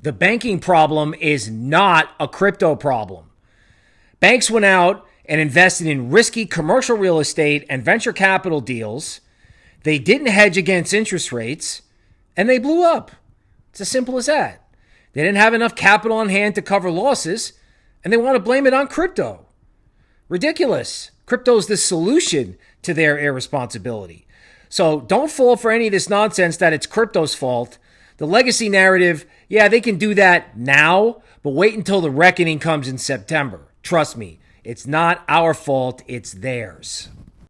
The banking problem is not a crypto problem. Banks went out and invested in risky commercial real estate and venture capital deals. They didn't hedge against interest rates and they blew up. It's as simple as that. They didn't have enough capital on hand to cover losses and they want to blame it on crypto. Ridiculous. Crypto's the solution to their irresponsibility. So don't fall for any of this nonsense that it's crypto's fault. The legacy narrative, yeah, they can do that now, but wait until the reckoning comes in September. Trust me, it's not our fault, it's theirs.